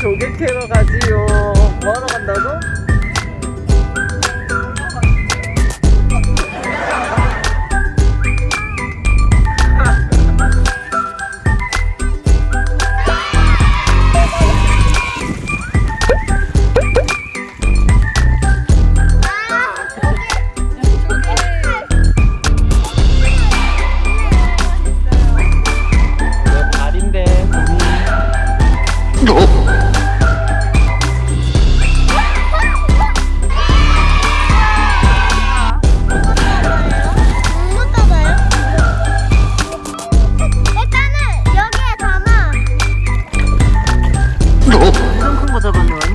조개 캐러 가지요 뭐하러 간다고? 走吧，走吧。